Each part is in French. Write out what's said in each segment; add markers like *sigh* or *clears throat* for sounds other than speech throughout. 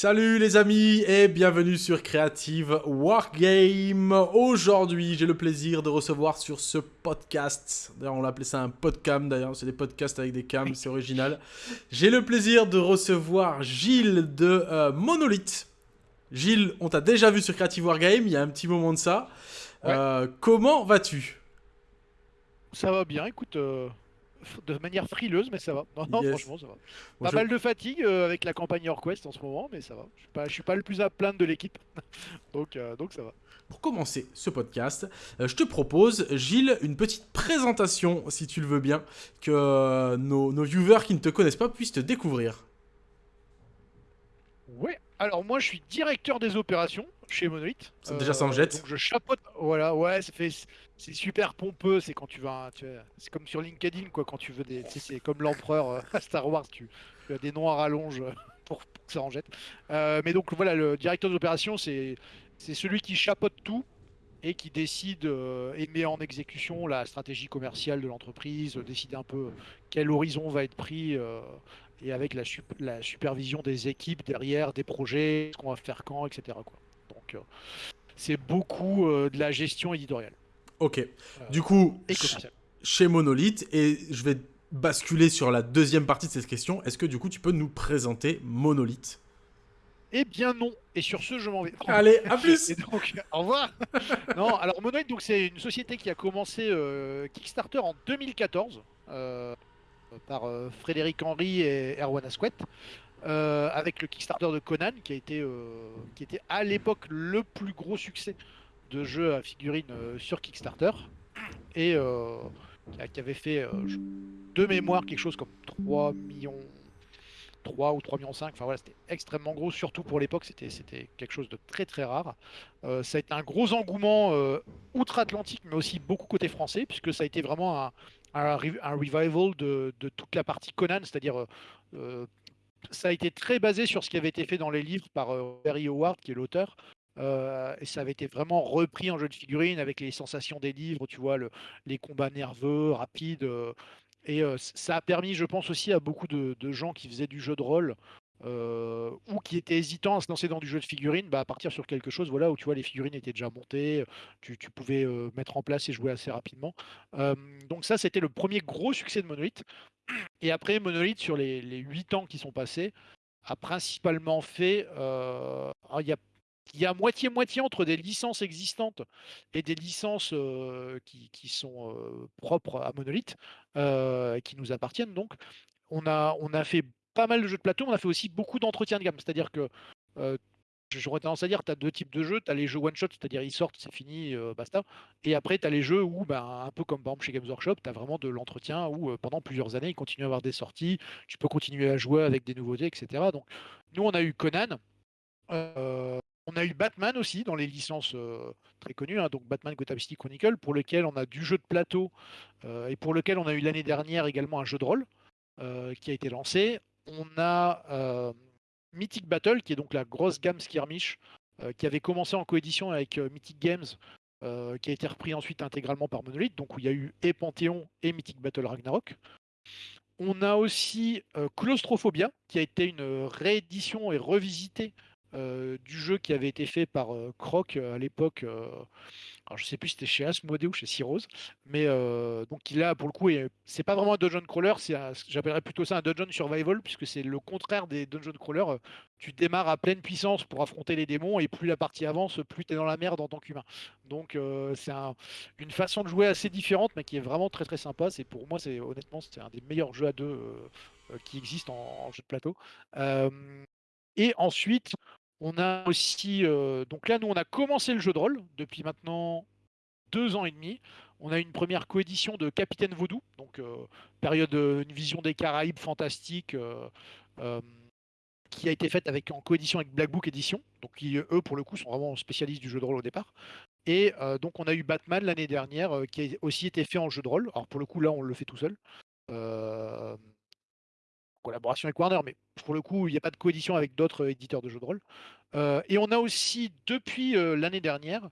Salut les amis et bienvenue sur Creative Wargame. Aujourd'hui, j'ai le plaisir de recevoir sur ce podcast, d'ailleurs on l'appelait ça un podcam d'ailleurs, c'est des podcasts avec des cams, c'est original. J'ai le plaisir de recevoir Gilles de euh, Monolith. Gilles, on t'a déjà vu sur Creative Wargame, il y a un petit moment de ça. Euh, comment vas-tu? Ça va bien, écoute, euh, de manière frileuse, mais ça va. Non, non, Yes. franchement, ça va. Bon, Pas je- mal de fatigue euh, avec la campagne Orquest en ce moment, mais ça va. Je suis pas, je suis pas le plus à plaindre de l'équipe. *laughs* donc, euh, donc ça va. Pour commencer ce podcast, euh, je te propose, Gilles, une petite présentation, si tu le veux bien, que nos, nos viewers qui ne te connaissent pas puissent te découvrir. Ouais. Alors moi, je suis directeur des opérations chez Monolith. Ça, déjà, ça en jette. Donc je chapeaute. Voilà, ouais, ça fait. C'est super pompeux. C'est quand tu vas. tu C'est comme sur LinkedIn, quoi. Quand tu veux des. C'est comme l'empereur euh, *laughs* à Star Wars. Tu, tu as des noms à rallonge euh, *laughs* pour, pour que ça en jette. Euh, mais donc voilà, le directeur des opérations, c'est c'est celui qui chapeaute tout et qui décide euh, et met en exécution la stratégie commerciale de l'entreprise, euh, décide un peu quel horizon va être pris euh, et avec la, sup- la supervision des équipes derrière, des projets, ce qu'on va faire quand, etc. Quoi. Donc euh, c'est beaucoup euh, de la gestion éditoriale Ok. Euh, Du coup, et chez Monolith, et je vais basculer sur la deuxième partie de cette question, est-ce que du coup tu peux nous présenter Monolith Eh bien non. Et sur ce, je m'en vais. Allez, à *laughs* plus Et donc, au revoir. *laughs* non, alors Monolith, donc c'est une société qui a commencé euh, Kickstarter en 2014 euh, par euh, Frédéric Henry et Erwan Asquette, euh, avec le Kickstarter de Conan, qui a été, euh, qui était à l'époque le plus gros succès de jeu à figurines euh, sur Kickstarter, et euh, qui avait fait de mémoire quelque chose comme 3 millions 3 ou 3 millions 5, enfin voilà, c'était extrêmement gros, surtout pour l'époque, c'était quelque chose de très très rare. Ça a été un gros engouement outre-Atlantique, mais aussi beaucoup côté français, puisque ça a été vraiment un, un, re- un revival de, toute la partie Conan, c'est-à-dire ça a été très basé sur ce qui avait été fait dans les livres par euh, Barry Howard, qui est l'auteur. Euh, et ça avait été vraiment repris en jeu de figurines avec les sensations des livres, tu vois, le- les combats nerveux, rapides. euh, et ça a permis, je pense aussi, à beaucoup de gens qui faisaient du jeu de rôle euh, ou qui étaient hésitants à se lancer dans du jeu de figurines, bah, à partir sur quelque chose voilà, où tu vois les figurines étaient déjà montées, tu, tu pouvais euh, mettre en place et jouer assez rapidement. Euh, donc ça, c'était le premier gros succès de Monolith. Et après, Monolith, sur les, les 8 ans qui sont passés, a principalement fait... euh, il y a moitié-moitié entre des licences existantes et des licences euh, qui, sont euh, propres à Monolith, euh, qui nous appartiennent donc. On a, on a fait pas mal de jeux de plateau, on a fait aussi beaucoup d'entretiens de gamme. C'est-à-dire que euh, j'aurais tendance à dire tu as deux types de jeux. Tu as les jeux one-shot, c'est-à-dire ils sortent, c'est fini, euh, basta. Et après, tu as les jeux où, ben, un peu comme par exemple chez Games Workshop, tu as vraiment de l'entretien où euh, pendant plusieurs années, ils continuent à avoir des sorties. Tu peux continuer à jouer avec des nouveautés, etc. Donc, nous, on a eu Conan. On a eu Batman aussi dans les licences très connues, hein, donc Batman Gotham City Chronicle, pour lequel on a du jeu de plateau et pour lequel on a eu l'année dernière également un jeu de rôle qui a été lancé. On a euh, Mythic Battle, qui est donc la grosse gamme skirmish, euh, qui avait commencé en coédition avec euh, Mythic Games, qui a été repris ensuite intégralement par Monolith, donc où il y a eu et Panthéon et Mythic Battle Ragnarok. On a aussi Claustrophobia, qui a été une réédition et revisitée du jeu qui avait été fait par euh, Croc euh, à l'époque. euh, alors je sais plus si c'était chez Asmodee ou chez Cirrus, mais euh, donc il a pour le coup, c'est pas vraiment un dungeon crawler, c'est j'appellerais plutôt ça un dungeon survival puisque c'est le contraire des dungeon crawlers. euh, Tu démarres à pleine puissance pour affronter les démons et plus la partie avance, plus tu es dans la merde en tant qu'humain. Donc euh, c'est un- une façon de jouer assez différente, mais qui est vraiment très très sympa. C'est pour moi, c'est honnêtement, c'est un des meilleurs jeux à deux euh, euh, qui existent en, jeu de plateau. Euh, et ensuite, on a aussi. euh, donc là, nous, on a commencé le jeu de rôle depuis maintenant deux ans et demi. On a une première coédition de Capitaine Vaudou, donc euh, période, euh, une vision des Caraïbes fantastique, qui a été faite en coédition avec Black Book Edition, donc qui, eux, pour le coup, sont vraiment spécialistes du jeu de rôle au départ. Et donc, on a eu Batman l'année dernière, qui a aussi été fait en jeu de rôle. Alors, pour le coup, là, on le fait tout seul. Collaboration avec Warner, mais pour le coup, il n'y a pas de coédition avec d'autres euh, éditeurs de jeux de rôle. Euh, et on a aussi, depuis euh, l'année dernière,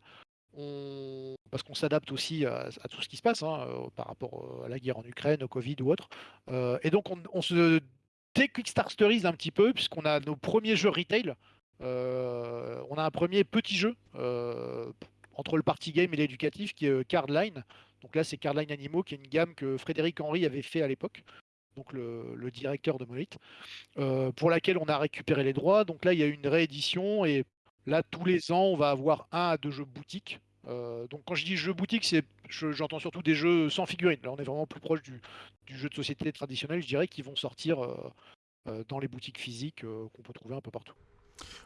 parce qu'on s'adapte aussi à, tout ce qui se passe hein, par rapport à la guerre en Ukraine, au Covid ou autre. Et donc, on, on se déquickstarterise un petit peu, puisqu'on a nos premiers jeux retail on a un premier petit jeu entre le party game et l'éducatif qui est Cardline. Donc là, c'est Cardline Animaux, qui est une gamme que Frédéric Henry avait fait à l'époque, donc le, directeur de Monolith, pour laquelle on a récupéré les droits. Donc là, il y a une réédition et là, tous les ans, on va avoir un à deux jeux boutiques. donc quand je dis jeux boutiques, c'est j'entends surtout des jeux sans figurines. Là, on est vraiment plus proche du, jeu de société traditionnel, je dirais, qui vont sortir dans les boutiques physiques qu'on peut trouver un peu partout.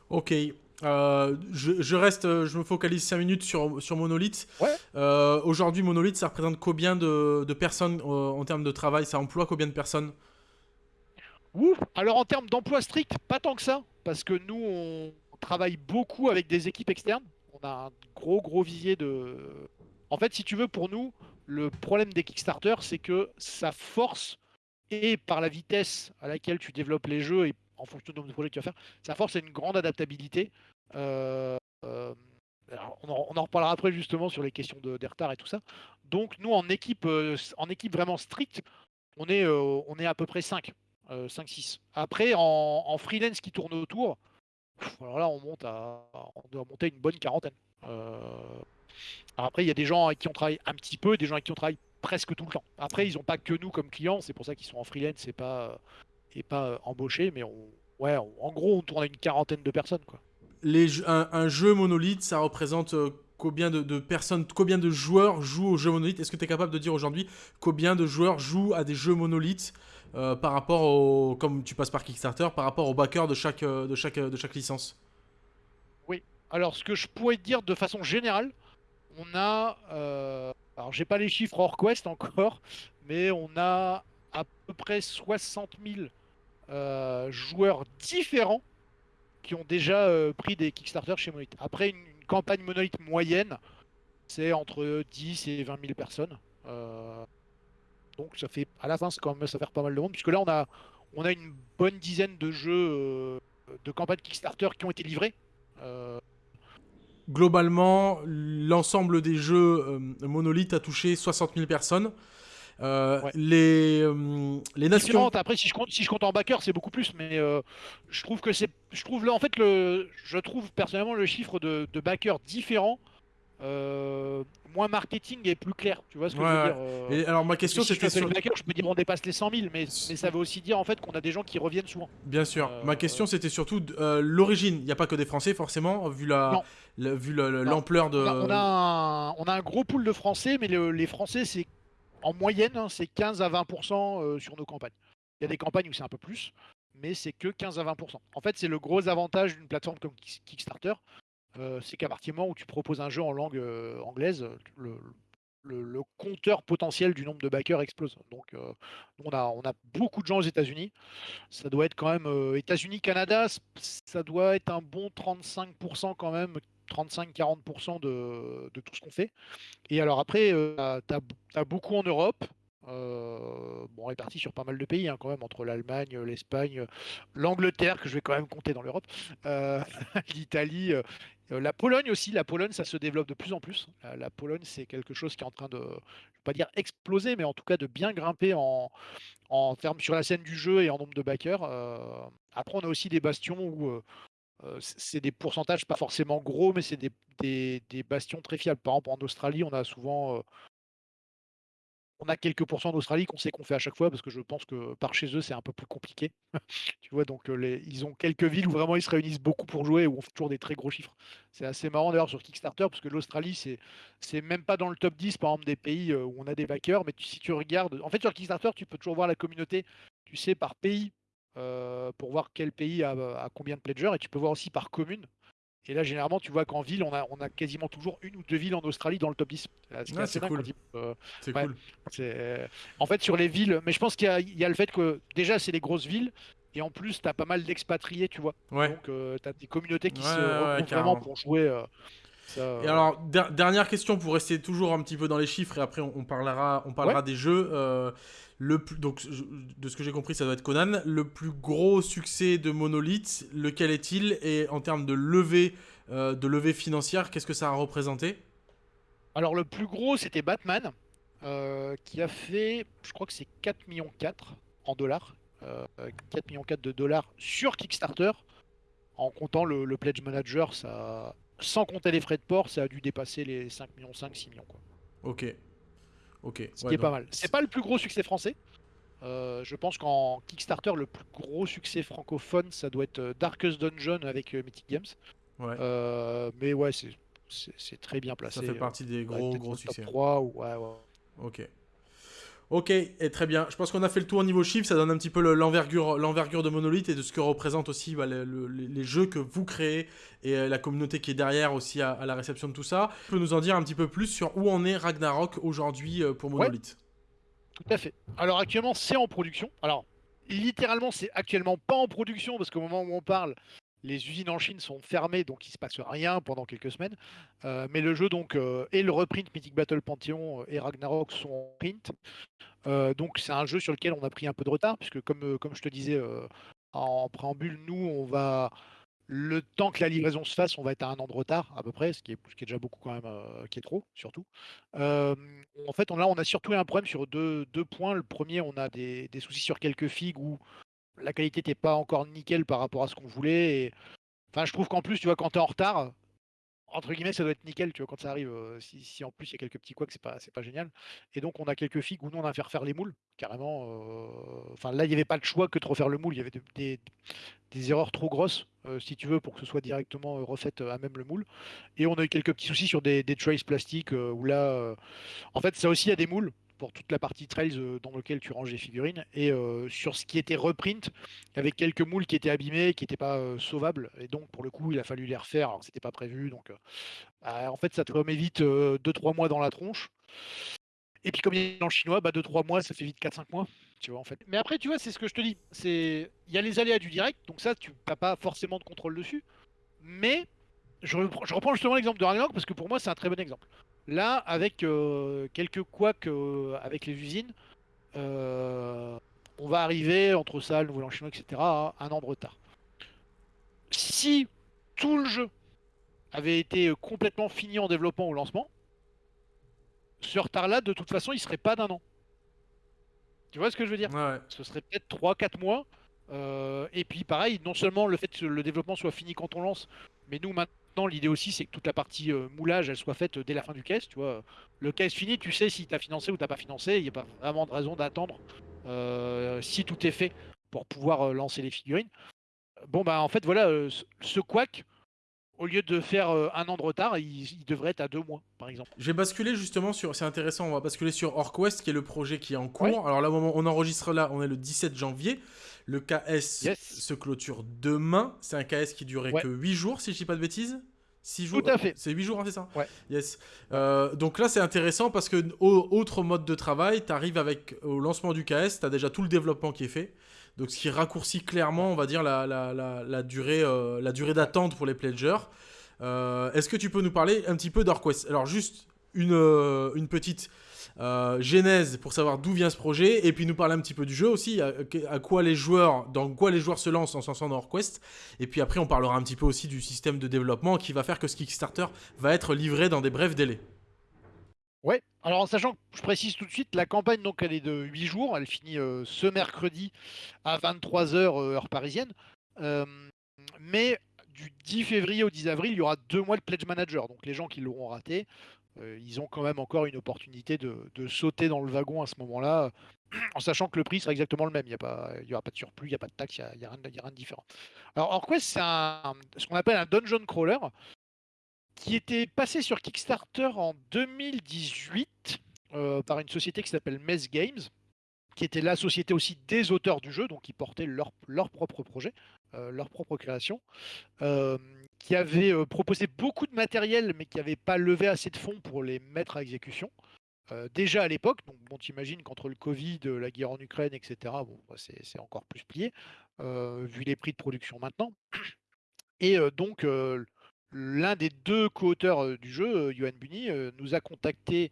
Ok. Euh, je, reste, je me focalise 5 minutes sur, sur Monolith. Euh, aujourd'hui, Monolith, ça représente combien de, personnes euh, en termes de travail? Ça emploie combien de personnes? Ouf Alors en termes d'emploi strict, pas tant que ça. Parce que nous, on travaille beaucoup avec des équipes externes. On a un gros, gros visier de... En fait, si tu veux, pour nous, le problème des Kickstarter, c'est que ça force, et par la vitesse à laquelle tu développes les jeux et en fonction du nombre de projets que tu vas faire, ça force à une grande adaptabilité. Euh, euh, on, en, reparlera après justement sur les questions de, des retards et tout ça. Donc nous en équipe, euh, en équipe vraiment stricte, on est, on est à peu près 5, 5-6. Après en, freelance qui tourne autour, alors là on monte à, on doit monter une bonne quarantaine. après il y a des gens avec qui on travaille un petit peu, des gens avec qui on travaille presque tout le temps. Après ils n'ont pas que nous comme clients, c'est pour ça qu'ils sont en freelance et pas et pas embauchés, mais on, ouais, en gros on tourne à une quarantaine de personnes quoi. Un, jeu monolithe, ça représente euh, combien de, personnes, combien de joueurs jouent au jeu monolithe? Est-ce que tu es capable de dire aujourd'hui combien de joueurs jouent à des jeux monolithes euh, par rapport au, comme tu passes par Kickstarter, par rapport au backer de chaque, euh, de chaque, de chaque licence? Oui, alors ce que je pourrais dire de façon générale, on a, alors j'ai pas les chiffres hors quest encore, mais on a à peu près 60 000 joueurs différents qui ont déjà euh, pris des Kickstarter chez Monolith. Après, une, campagne Monolith moyenne, c'est entre 10 et 20 000 personnes. Euh, donc ça fait, à la fin, quand même, ça fait pas mal de monde, puisque là, on a, on a une bonne dizaine de jeux euh, de campagne Kickstarter qui ont été livrés. Globalement, l'ensemble des jeux Monolith a touché 60 000 personnes. Euh, les, euh, les nations. Après, si je compte, si je compte en backer, c'est beaucoup plus, mais euh, je trouve que c'est, je trouve en fait le, je trouve personnellement le chiffre de, de backers différent. moins marketing et plus clair, tu vois ce que je veux dire Et alors ma question c'était sur backer, je peux dire on dépasse les 100 000, mais, mais ça veut aussi dire en fait qu'on a des gens qui reviennent souvent. Bien sûr. ma question c'était surtout l'origine. Il n'y a pas que des Français forcément, vu la, vu l'ampleur de. On a, un, on a, un, gros pool de Français, mais les Français c'est en moyenne, hein, c'est 15 à 20% euh, sur nos campagnes. Il y a des campagnes où c'est un peu plus, mais c'est que 15 à 20%. En fait, c'est le gros avantage d'une plateforme comme Kickstarter, euh, c'est qu'à partir du moment où tu proposes un jeu en langue euh, anglaise, le, compteur potentiel du nombre de backers explose. Donc, on, a, on a beaucoup de gens aux États-Unis. Ça doit être quand même États-Unis, Canada, ça doit être un bon 35% quand même 35-40% de, de, tout ce qu'on fait. Et alors après, euh, tu as, beaucoup en Europe, euh, bon, sur pas mal de pays, hein, quand même, entre l'Allemagne, l'Espagne, l'Angleterre, que je vais quand même compter dans l'Europe, euh, *laughs* l'Italie, la Pologne aussi. La Pologne, ça se développe de plus en plus. La, Pologne, c'est quelque chose qui est en train de, je vais pas dire exploser, mais en tout cas de bien grimper en, en termes sur la scène du jeu et en nombre de backers. après, on a aussi des bastions où euh, c'est des pourcentages pas forcément gros, mais c'est des, bastions très fiables. Par exemple, en Australie, on a souvent. Euh, on a quelques pourcents d'Australie qu'on sait qu'on fait à chaque fois parce que je pense que par chez eux c'est un peu plus compliqué. *laughs* tu vois, donc euh, ils ont quelques villes où vraiment ils se réunissent beaucoup pour jouer où on fait toujours des très gros chiffres. C'est assez marrant d'ailleurs sur Kickstarter parce que l'Australie c'est c'est même pas dans le top 10 par exemple des pays où on a des backers, mais si tu regardes, en fait sur Kickstarter tu peux toujours voir la communauté, tu sais par pays euh, pour voir quel pays a, combien de pledgers et tu peux voir aussi par commune. Et là, généralement, tu vois qu'en ville, on a, on a quasiment toujours une ou deux villes en Australie dans le top 10. C'est cool. c'est cool. En fait, sur les villes, mais je pense qu'il y, a le fait que déjà, c'est les grosses villes. Et en plus, tu as pas mal d'expatriés, tu vois. Donc, euh, tu as des communautés qui se regroupent vraiment pour jouer. Euh, et alors, dernière question pour rester toujours un petit peu dans les chiffres et après on, parlera, on parlera des jeux. Le plus, donc, de ce que j'ai compris, ça doit être Conan. Le plus gros succès de Monolith, lequel est-il? Et en termes de levée, euh, de levée financière, qu'est-ce que ça a représenté? Alors, le plus gros, c'était Batman, euh, qui a fait, je crois que c'est 4 millions 4 en dollars. 4 euh, millions 4 de dollars sur Kickstarter En comptant le, pledge manager, ça, sans compter les frais de port, ça a dû dépasser les 5 millions, 5, 6 millions. Quoi. Ok. Ok. Ce qui est pas mal. C'est pas le plus gros succès français. Euh, je pense qu'en Kickstarter, le plus gros succès francophone, ça doit être euh, Darkest Dungeon avec Mythic Games. Ouais. mais ouais, c'est très bien placé. Ça fait partie des gros, gros succès. 3 ou... ouais, ouais. Ok. Ok, et très bien. Je pense qu'on a fait le tour au niveau chiffre. Ça donne un petit peu l'envergure de Monolith et de ce que représente aussi bah, les jeux que vous créez et euh, la communauté qui est derrière aussi à, la réception de tout ça. Tu peux nous en dire un petit peu plus sur où en est Ragnarok aujourd'hui euh, pour Monolith Tout à fait. Alors actuellement, c'est en production. Alors, littéralement, c'est actuellement pas en production parce qu'au moment où on parle, les usines en Chine sont fermées, donc il se passe rien pendant quelques semaines. Euh, mais le jeu donc euh, et le reprint Mythic Battle Pantheon euh, et Ragnarok sont en print. donc c'est un jeu sur lequel on a pris un peu de retard, puisque comme, je te disais en préambule, nous on va le temps que la livraison se fasse, on va être à un an de retard à peu près, ce qui est, déjà beaucoup quand même, qui est trop surtout. en fait, on, là, on a surtout un problème sur deux, deux points. Le premier, on a des, des soucis sur quelques figues où la qualité n'était pas encore nickel par rapport à ce qu'on voulait. Enfin, je trouve qu'en plus, tu vois, quand tu es en retard, entre guillemets, ça doit être nickel, tu vois, quand ça arrive. Euh, si, en plus il y a quelques petits couacs, c'est pas, c'est pas génial. Et donc, on a quelques figues où nous, on a fait refaire les moules, carrément. Euh, enfin, là, il n'y avait pas le choix que de refaire le moule. Il y avait des, erreurs trop grosses, euh, si tu veux, pour que ce soit directement refait à même le moule. Et on a eu quelques petits soucis sur des, des traces plastiques où là, en fait, ça aussi, il y a des moules pour toute la partie trails euh, dans lequel tu ranges les figurines. Et euh, sur ce qui était reprint, avec quelques moules qui étaient abîmés, qui n'étaient pas euh, sauvables. Et donc, pour le coup, il a fallu les refaire. C'était pas prévu. Donc, bah, en fait, ça te remet vite 2-3 mois dans la tronche. Et puis, comme il est en chinois, bah, 2-3 mois, ça fait vite 4-5 mois. Tu vois, en fait. Mais après, tu vois, c'est ce que je te dis. C'est Il y a les aléas du direct. Donc, ça, tu n'as pas forcément de contrôle dessus. Mais je reprends, justement l'exemple de Ragnarok parce que pour moi, c'est un très bon exemple. Là, avec euh, quelques couacs euh, avec les usines, euh, on va arriver entre ça, le nouvel chinois, etc., à un an de retard. Si tout le jeu avait été complètement fini en développement au lancement, ce retard-là, de toute façon, il serait pas d'un an. Tu vois ce que je veux dire? Ce serait peut-être 3-4 mois. et puis pareil, non seulement le fait que le développement soit fini quand on lance, mais nous maintenant l'idée aussi, c'est que toute la partie euh, moulage, elle soit faite dès la fin du caisse. Tu vois, le caisse fini, tu sais si tu as financé ou t'as pas financé. Il n'y a pas vraiment de raison d'attendre euh, si tout est fait pour pouvoir euh, lancer les figurines. Bon, bah en fait, voilà, ce quack, au lieu de faire un an de retard, il, devrait être à deux mois, par exemple. J'ai basculé justement sur, c'est intéressant, on va basculer sur OrcWest, qui est le projet qui est en cours. Alors là, au moment où on enregistre là, on est le 17 janvier. Le KS se clôture demain. C'est un KS qui durait que 8 jours, si je dis pas de bêtises. 6 jours. Tout à fait. C'est 8 jours, hein, c'est ça Ouais. Yes. Euh, donc là, c'est intéressant parce que, autre mode de travail, tu arrives avec, au lancement du KS, tu as déjà tout le développement qui est fait. Donc ce qui raccourcit clairement, on va dire, la, la, la, durée, euh, la durée d'attente pour les pledgers. Euh, est-ce que tu peux nous parler un petit peu d'Orquest? Alors juste une, une petite euh, genèse pour savoir d'où vient ce projet, et puis nous parler un petit peu du jeu aussi, à, quoi les joueurs, dans quoi les joueurs se lancent en s'en dans HorQuest, et puis après on parlera un petit peu aussi du système de développement qui va faire que ce Kickstarter va être livré dans des brefs délais. Ouais, alors en sachant que je précise tout de suite, la campagne donc elle est de 8 jours, elle finit euh, ce mercredi à 23h euh, heure parisienne. mais du 10 février au 10 avril, il y aura deux mois de Pledge Manager. Donc les gens qui l'auront raté, ils ont quand même encore une opportunité de, sauter dans le wagon à ce moment-là, *clears throat* en sachant que le prix sera exactement le même. Il n'y aura pas de surplus, il n'y a pas de taxe, il n'y a, rien de différent. Alors, Orquest, c'est ce qu'on appelle un dungeon crawler qui était passé sur Kickstarter en 2018 euh, par une société qui s'appelle Mess Games, qui était la société aussi des auteurs du jeu, donc qui portaient leur, leur propre projet, euh, leur propre création qui avait euh, proposé beaucoup de matériel, mais qui n'avait pas levé assez de fonds pour les mettre à exécution. Euh, déjà à l'époque, donc bon, t'imagines qu'entre le Covid, euh, la guerre en Ukraine, etc., bon, bah, c'est encore plus plié, vu les prix de production maintenant. *clears throat* Et donc, l'un des deux co-auteurs du jeu, Johan Bunny, nous a contacté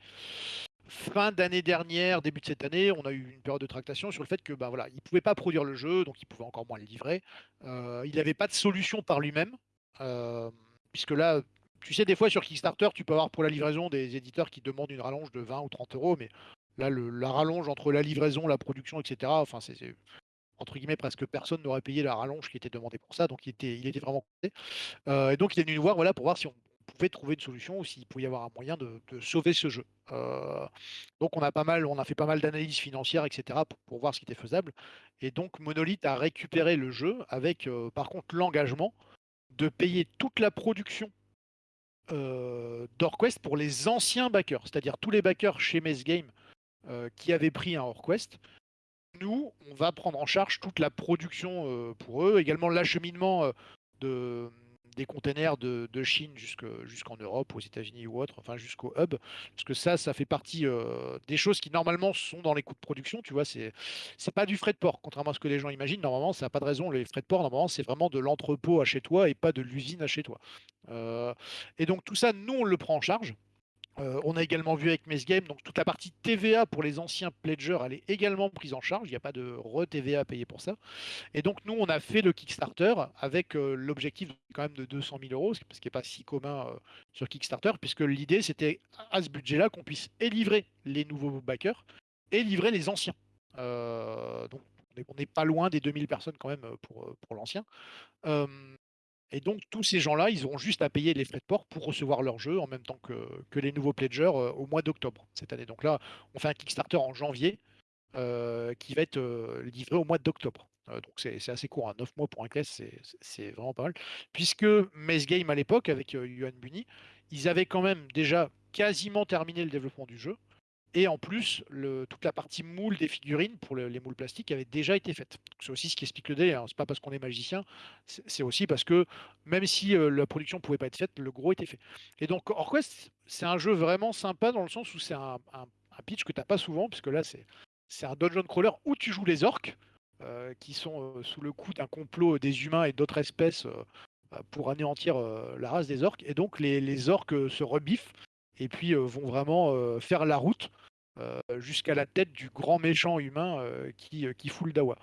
fin d'année dernière, début de cette année, on a eu une période de tractation sur le fait que bah, voilà, il pouvait pas produire le jeu, donc il pouvait encore moins le livrer. il n'avait pas de solution par lui-même. Euh, puisque là, tu sais, des fois sur Kickstarter, tu peux avoir pour la livraison des éditeurs qui demandent une rallonge de 20 ou 30 euros, mais là, la rallonge entre la livraison, la production, etc., enfin, c'est entre guillemets, presque personne n'aurait payé la rallonge qui était demandée pour ça, donc il était, vraiment content. et donc il est venu nous voir voilà, pour voir si on pouvait trouver une solution ou s'il pouvait y avoir un moyen de, sauver ce jeu. donc on a pas mal, on a fait pas mal d'analyses financières, etc. Pour, voir ce qui était faisable. Et donc Monolith a récupéré le jeu avec par contre l'engagement de payer toute la production d'Orquest pour les anciens backers, c'est-à-dire tous les backers chez Mess Game qui avaient pris un Orquest. Nous, on va prendre en charge toute la production pour eux, également l'acheminement de, des containers de, Chine jusqu'en Europe, aux États-Unis ou autre, enfin jusqu'au hub, parce que ça, ça fait partie des choses qui normalement sont dans les coûts de production. Tu vois, c'est c'est pas du frais de port, contrairement à ce que les gens imaginent. Normalement, ça n'a pas de raison. Les frais de port, normalement, c'est vraiment de l'entrepôt à chez toi et pas de l'usine à chez toi. et donc tout ça, nous, on le prend en charge. Euh, on a également vu avec Game, donc toute la partie TVA pour les anciens pledgers, elle est également prise en charge. Il n'y a pas de re-TVA à payer pour ça. Et donc nous, on a fait le Kickstarter avec euh, l'objectif quand même de 200 000 euros, ce qui n'est pas si commun euh, sur Kickstarter, puisque l'idée c'était à ce budget-là qu'on puisse et livrer les nouveaux backers et livrer les anciens. donc on n'est pas loin des 2000 personnes quand même pour l'ancien. Et donc, tous ces gens-là, ils auront juste à payer les frais de port pour recevoir leur jeu en même temps que, les nouveaux pledgers euh, au mois d'octobre cette année. Donc là, on fait un Kickstarter en janvier euh, qui va être euh, livré au mois d'octobre. donc c'est assez court, 9 hein. mois pour un class, c'est vraiment pas mal. Puisque Maze Game à l'époque, avec Yuan Bunny, ils avaient quand même déjà quasiment terminé le développement du jeu. Et en plus, toute la partie moule des figurines pour les moules plastiques avait déjà été faite. C'est aussi ce qui explique le délai. Hein. C'est pas parce qu'on est magicien, c'est aussi parce que même si euh, la production pouvait pas être faite, le gros était fait. Et donc Orquest, c'est un jeu vraiment sympa dans le sens où c'est un, pitch que tu n'as pas souvent, puisque là c'est un dungeon crawler où tu joues les orques, euh, qui sont euh, sous le coup d'un complot des humains et d'autres espèces pour anéantir la race des orques. Et donc les orques se rebiffent et puis vont vraiment faire la route jusqu'à la tête du grand méchant humain qui, qui fout le dawa.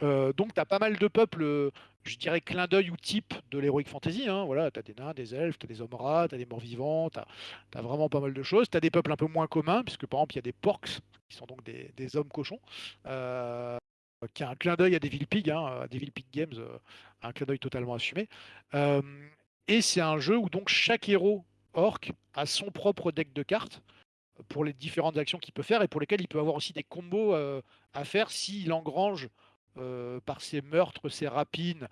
donc tu as pas mal de peuples, je dirais clin d'œil ou type de l'heroic fantasy. Hein, voilà, tu as des nains, des elfes, tu as des hommes rats, tu as des morts vivants, tu as, vraiment pas mal de choses. Tu as des peuples un peu moins communs, puisque par exemple il y a des porcs, qui sont donc des, des hommes cochons. qui a un clin d'œil à Devil Pig, hein, à Devil Pig Games, un clin d'œil totalement assumé. et c'est un jeu où donc chaque héros orc a son propre deck de cartes pour les différentes actions qu'il peut faire et pour lesquelles il peut avoir aussi des combos euh, à faire s'il engrange euh, par ses meurtres, ses rapines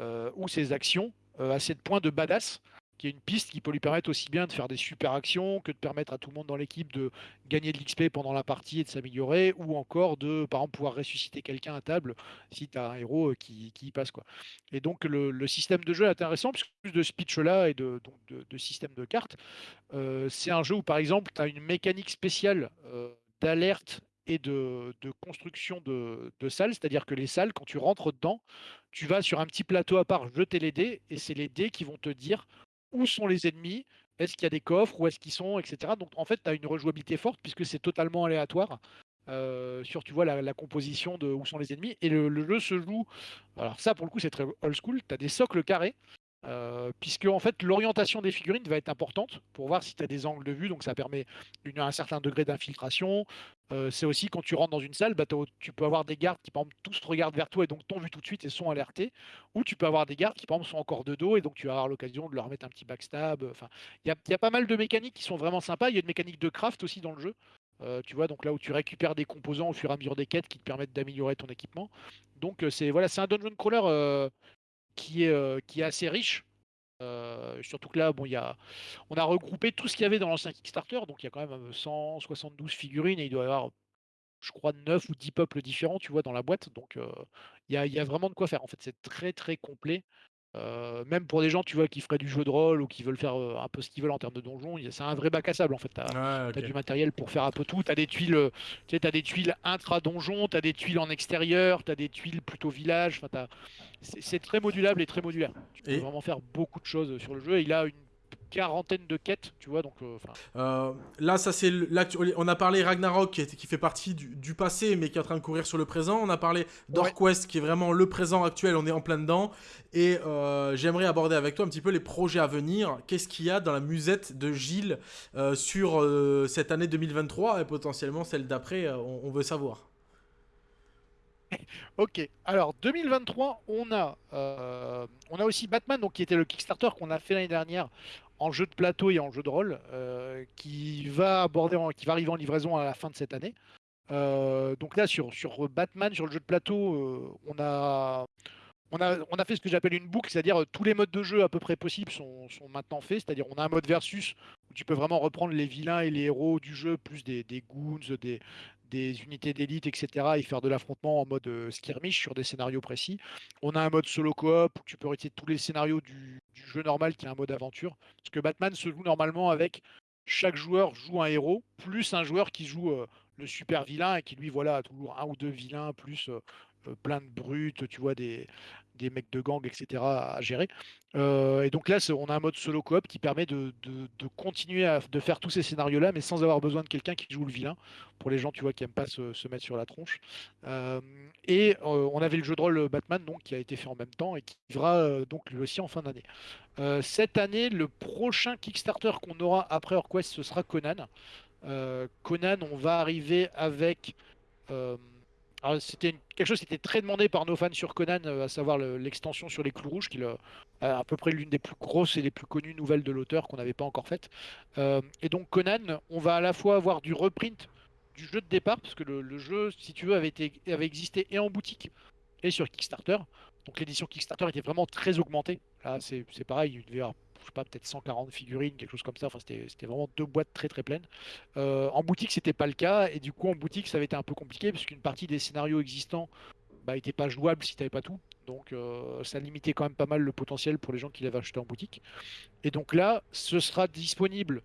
euh, ou ses actions assez de points de badass qui est une piste qui peut lui permettre aussi bien de faire des super actions que de permettre à tout le monde dans l'équipe de gagner de l'XP pendant la partie et de s'améliorer, ou encore de, par exemple, pouvoir ressusciter quelqu'un à table si tu as un héros euh, qui, y passe. Quoi. Et donc le, système de jeu est intéressant, puisque plus de speech-là et de, donc de, système de cartes, euh, c'est un jeu où, par exemple, tu as une mécanique spéciale euh, d'alerte et de, construction de, de salles, c'est-à-dire que les salles, quand tu rentres dedans, tu vas sur un petit plateau à part jeter les dés, et c'est les dés qui vont te dire où sont les ennemis, est-ce qu'il y a des coffres, où est-ce qu'ils sont, etc. Donc en fait, tu as une rejouabilité forte puisque c'est totalement aléatoire. Euh, sur tu vois la, composition de où sont les ennemis et le, jeu se joue alors ça pour le coup c'est très old school tu as des socles carrés euh, puisque en fait l'orientation des figurines va être importante pour voir si tu as des angles de vue, donc ça permet un certain degré d'infiltration. Euh, c'est aussi quand tu rentres dans une salle, bah, tu peux avoir des gardes qui par exemple tous regardent vers toi et donc t'ont vu tout de suite et sont alertés, ou tu peux avoir des gardes qui par exemple sont encore de dos et donc tu vas avoir l'occasion de leur mettre un petit backstab. Enfin, il y, a, pas mal de mécaniques qui sont vraiment sympas. Il y a une mécanique de craft aussi dans le jeu. Euh, tu vois, donc là où tu récupères des composants au fur et à mesure des quêtes qui te permettent d'améliorer ton équipement. Donc c'est voilà, c'est un dungeon crawler qui est, qui est assez riche. Surtout que là, bon, y a, on a regroupé tout ce qu'il y avait dans l'ancien Kickstarter, donc il y a quand même 172 figurines et il doit y avoir, je crois, 9 ou 10 peuples différents, tu vois, dans la boîte. Donc il y, a, y, a, vraiment de quoi faire. En fait, c'est très très complet. Euh, même pour des gens, tu vois, qui feraient du jeu de rôle ou qui veulent faire euh, un peu ce qu'ils veulent en termes de donjon, c'est un vrai bac à sable en fait. Tu as, du matériel pour faire un peu tout. Tu as des tuiles, euh, tu sais, as des tuiles intra-donjon, tu as des tuiles en extérieur, tu as des tuiles plutôt village. C'est très modulable et très modulaire. Tu peux vraiment faire beaucoup de choses sur le jeu. Et il a une quarantaine de quêtes, tu vois, donc... Euh, euh, là, ça c'est... On a parlé Ragnarok, qui, qui fait partie du, passé, mais qui est en train de courir sur le présent. On a parlé d'Orquest, qui est vraiment le présent actuel, on est en plein dedans. Et euh, j'aimerais aborder avec toi un petit peu les projets à venir. Qu'est-ce qu'il y a dans la musette de Gilles sur cette année 2023 et potentiellement celle d'après, on, veut savoir. Ok, alors 2023, on a, euh, on a aussi Batman, donc, qui était le Kickstarter qu'on a fait l'année dernière en jeu de plateau et en jeu de rôle, euh, qui va aborder, qui va arriver en livraison à la fin de cette année. Euh, donc là, sur, sur Batman, sur le jeu de plateau, on a, on a, on a fait ce que j'appelle une boucle, c'est-à-dire tous les modes de jeu à peu près possibles sont, sont maintenant faits. C'est-à-dire on a un mode versus où tu peux vraiment reprendre les vilains et les héros du jeu, plus des, des goons, des, des unités d'élite, etc. et faire de l'affrontement en mode euh, skirmish sur des scénarios précis. On a un mode solo coop où tu peux réciter tous les scénarios du, jeu normal qui est un mode aventure. Parce que Batman se joue normalement avec chaque joueur joue un héros, plus un joueur qui joue euh, le super vilain et qui lui voilà a toujours un ou deux vilains, plus euh, plein de brutes, tu vois, des, des mecs de gang, etc. à gérer. Euh, et donc là, on a un mode solo coop qui permet de, continuer à de faire tous ces scénarios-là, mais sans avoir besoin de quelqu'un qui joue le vilain, pour les gens, tu vois, qui aiment pas se, mettre sur la tronche. Euh, et euh, on avait le jeu de rôle Batman, donc, qui a été fait en même temps et qui vivra donc lui aussi en fin d'année. Cette année, le prochain Kickstarter qu'on aura après Orquest, ce sera Conan. Conan, on va arriver avec. C'était une- quelque chose qui était très demandé par nos fans sur Conan, euh, à savoir le- l'extension sur les clous rouges, qui est le- à peu près l'une des plus grosses et les plus connues nouvelles de l'auteur qu'on n'avait pas encore faite. Euh, et donc Conan, on va à la fois avoir du reprint du jeu de départ, parce que le, jeu, si tu veux, avait, existé et en boutique et sur Kickstarter. Donc l'édition Kickstarter était vraiment très augmentée. Là, c'est pareil, il devait y avoir, sais pas, peut-être 140 figurines, quelque chose comme ça. Enfin, c'était vraiment deux boîtes très très pleines. Euh, en boutique, c'était pas le cas, et du coup, en boutique, ça avait été un peu compliqué, puisqu'une partie des scénarios existants bah, n'était pas jouable si t'avais pas tout. Donc, euh, ça limitait quand même pas mal le potentiel pour les gens qui l'avaient acheté en boutique. Et donc là, ce sera disponible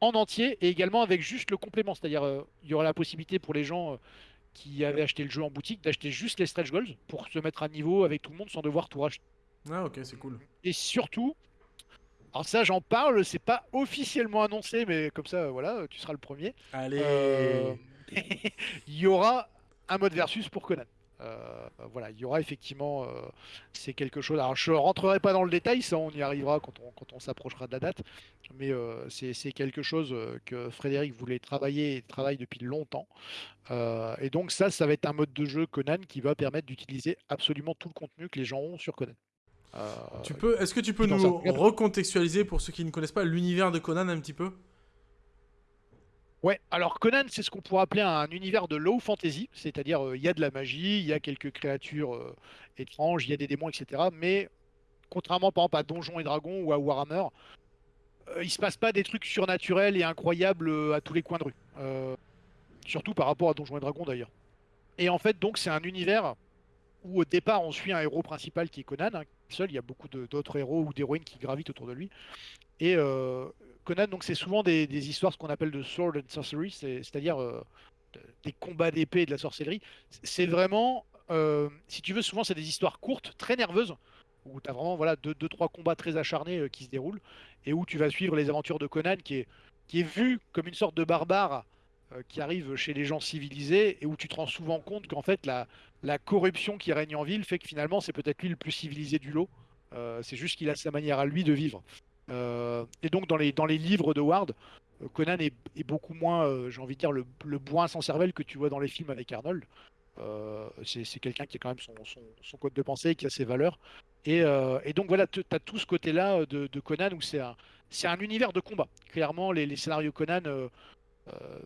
en entier et également avec juste le complément. C'est-à-dire, euh, il y aura la possibilité pour les gens euh, qui avaient acheté le jeu en boutique d'acheter juste les stretch goals pour se mettre à niveau avec tout le monde sans devoir tout racheter. Ah, ok, c'est cool. Et surtout, alors ça, j'en parle, c'est pas officiellement annoncé, mais comme ça, voilà, tu seras le premier. Allez. Euh, *laughs* il y aura un mode versus pour Conan. Euh, voilà, il y aura effectivement, euh, c'est quelque chose. Alors, je rentrerai pas dans le détail, ça, on y arrivera quand on, quand on s'approchera de la date. Mais euh, c'est quelque chose que Frédéric voulait travailler et travaille depuis longtemps. Et donc, ça, ça va être un mode de jeu Conan qui va permettre d'utiliser absolument tout le contenu que les gens ont sur Conan. Euh, Tu peux, est-ce que tu peux nous recontextualiser pour ceux qui ne connaissent pas l'univers de Conan un petit peu? Ouais, alors Conan, c'est ce qu'on pourrait appeler un univers de low fantasy, c'est-à-dire euh, il y a de la magie, il y a quelques créatures euh, étranges, il y a des démons, etc. Mais contrairement par exemple à Donjons et Dragons ou à Warhammer, euh, il se passe pas des trucs surnaturels et incroyables à tous les coins de rue. Surtout par rapport à Donjons et Dragons d'ailleurs. Et en fait, donc, c'est un univers où au départ on suit un héros principal qui est Conan, hein, seul, il y a beaucoup d'autres héros ou d'héroïnes qui gravitent autour de lui. Et euh, Conan, donc c'est souvent des, histoires ce qu'on appelle de sword and sorcery, c'est- c'est-à-dire euh, de- des combats d'épée et de la sorcellerie. C'est vraiment, euh, si tu veux, souvent c'est des histoires courtes, très nerveuses, où tu as vraiment voilà, deux, deux, trois combats très acharnés qui se déroulent, et où tu vas suivre les aventures de Conan, qui est, qui est vu comme une sorte de barbare qui arrive chez les gens civilisés, et où tu te rends souvent compte qu'en fait la, corruption qui règne en ville fait que finalement c'est peut-être lui le plus civilisé du lot. Euh, c'est juste qu'il a sa manière à lui de vivre. Euh, et donc dans les, livres de Ward, euh, Conan est, beaucoup moins, euh, j'ai envie de dire, le, le sans cervelle que tu vois dans les films avec Arnold. Euh, c'est quelqu'un qui a quand même son, code de pensée, qui a ses valeurs. Et, euh, donc voilà, tu as tout ce côté-là euh, de, Conan où c'est un, univers de combat. Clairement, les, scénarios Conan, euh, euh,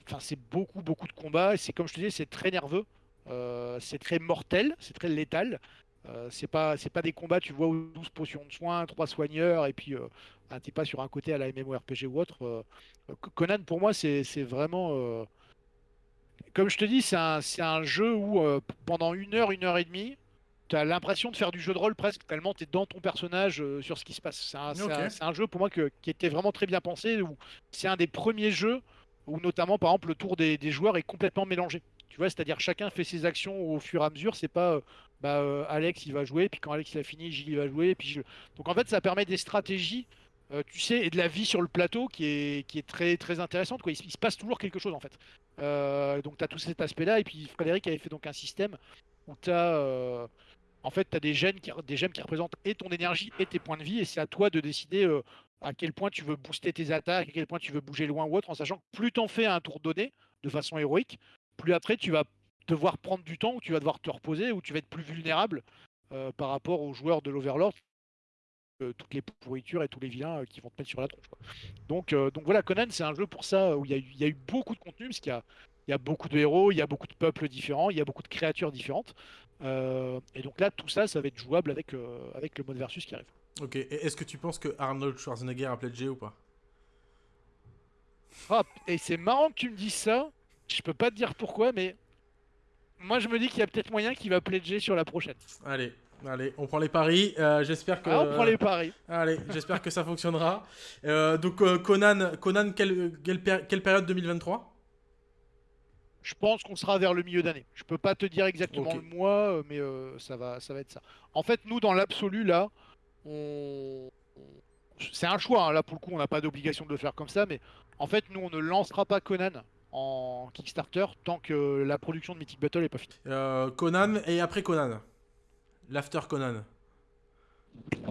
enfin c'est beaucoup, beaucoup de combats. Et c'est comme je te disais, c'est très nerveux, euh, c'est très mortel, c'est très létal. Euh, c'est pas, c'est pas des combats, tu vois, où 12 potions de soins, 3 soigneurs, et puis euh, ah, t'es pas sur un côté à la MMORPG ou autre. euh, Conan, pour moi, c'est c'est vraiment. euh, comme je te dis, c'est un, c'est un jeu où euh, pendant une heure, une heure et demie, tu as l'impression de faire du jeu de rôle presque, tellement tu es dans ton personnage euh, sur ce qui se passe. C'est un, un- un jeu pour moi que- qui était vraiment très bien pensé, où c'est un des premiers jeux où notamment, par exemple, le tour des, joueurs est complètement mélangé. Tu vois, c'est-à-dire chacun fait ses actions au fur et à mesure. C'est pas euh, bah, euh, Alex il va jouer, puis quand Alex a fini, Gilles il va jouer, puis donc en fait ça permet des stratégies, euh, tu sais, et de la vie sur le plateau qui est, très très intéressante. Quoi. Il, se- passe toujours quelque chose en fait. Donc tu as tout cet aspect-là, et puis Frédéric avait fait donc un système où tu as en fait, des gènes, qui, représentent et ton énergie et tes points de vie, et c'est à toi de décider à quel point tu veux booster tes attaques, à quel point tu veux bouger loin ou autre, en sachant que plus t'en fais à un tour donné, de façon héroïque, plus après tu vas devoir prendre du temps, où tu vas devoir te reposer, où tu vas être plus vulnérable par rapport aux joueurs de l'Overlord toutes les pourritures et tous les vilains qui vont te mettre sur la tronche. Donc, donc voilà, Conan, c'est un jeu pour ça où il y, a eu beaucoup de contenu, parce qu'il y a, beaucoup de héros, il y a beaucoup de peuples différents, il y a beaucoup de créatures différentes. et donc là, tout ça, ça va être jouable avec le mode versus qui arrive. Ok, et est-ce que tu penses que Arnold Schwarzenegger a pledgé ou pas? Ah, Et c'est marrant que tu me dises ça. Je peux pas te dire pourquoi, mais moi je me dis qu'il y a peut-être moyen qu'il va pledger sur la prochaine. Allez, Allez, on prend les paris. Euh, j'espère que. Ah, on prend les paris. *laughs* Allez, j'espère que ça fonctionnera. Euh, donc euh, Conan, Conan, quelle, quelle, période 2023 Je pense qu'on sera vers le milieu d'année. Je peux pas te dire exactement le mois, mais ça va, ça va être ça. En fait, nous, dans l'absolu, là, on... c'est un choix. Hein. Là, pour le coup, on n'a pas d'obligation de le faire comme ça, mais en fait, nous, on ne lancera pas Conan en Kickstarter tant que la production de Mythic Battle n'est pas finie. Conan et après Conan L'After Conan.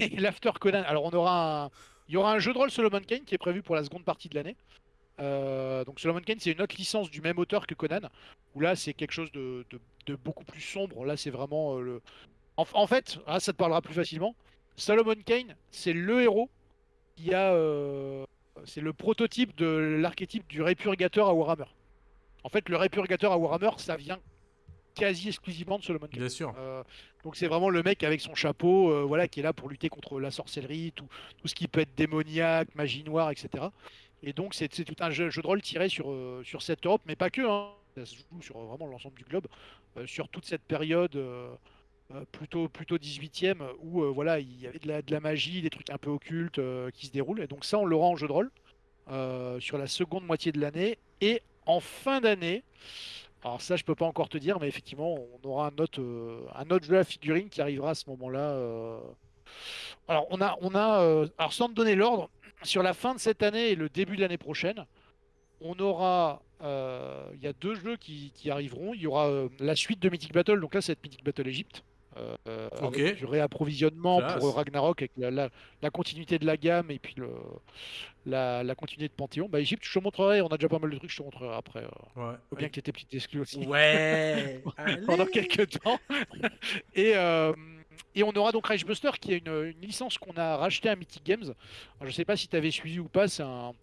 *laughs* L'After Conan. Alors, on aura un... il y aura un jeu de rôle Solomon Kane qui est prévu pour la seconde partie de l'année. Euh, donc Solomon Kane, c'est une autre licence du même auteur que Conan, où là, c'est quelque chose de, beaucoup plus sombre. Là, c'est vraiment euh, le. En, fait, ah, ça te parlera plus facilement. Solomon Kane, c'est le héros qui a. Euh, c'est le prototype de l'archétype du répurgateur à Warhammer. En fait, le répurgateur à Warhammer, ça vient quasi exclusivement de Solomon Kane. Bien sûr. Euh, donc c'est vraiment le mec avec son chapeau, euh, voilà, qui est là pour lutter contre la sorcellerie, tout, tout ce qui peut être démoniaque, magie noire, etc. Et donc c'est tout un jeu, de rôle tiré sur, euh, sur cette Europe, mais pas que. Hein. Ça se joue sur vraiment l'ensemble du globe, sur toute cette période. Plutôt plutôt 18e où voilà il y avait de la, magie des trucs un peu occultes qui se déroulent et donc ça on l'aura en jeu de rôle sur la seconde moitié de l'année et en fin d'année alors ça, je peux pas encore te dire, mais effectivement, on aura un autre, euh, jeu à figurine qui arrivera à ce moment-là. Euh. Alors on a, on a, euh, alors sans te donner l'ordre, sur la fin de cette année et le début de l'année prochaine, on aura, il y a deux jeux qui, qui arriveront. Il y aura la suite de Mythic Battle, donc là c'est Mythic Battle Egypte. Euh, avec du réapprovisionnement pour Ragnarok avec la, continuité de la gamme et puis le, la, continuité de Panthéon. Bah, Egypte, je te montrerai, on a déjà pas mal de trucs, je te montrerai après. Euh, ouais. bien que tu étais petite exclue aussi. Ouais *laughs* Pendant quelques temps. *laughs* et. Euh, et on aura donc Buster qui est une, licence qu'on a racheté à Mythic Games. Alors, je sais pas si tu avais suivi ou pas, c'est un,